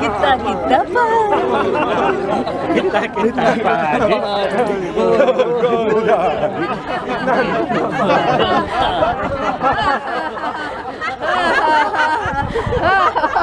kita kita pan kita kita pan goda kita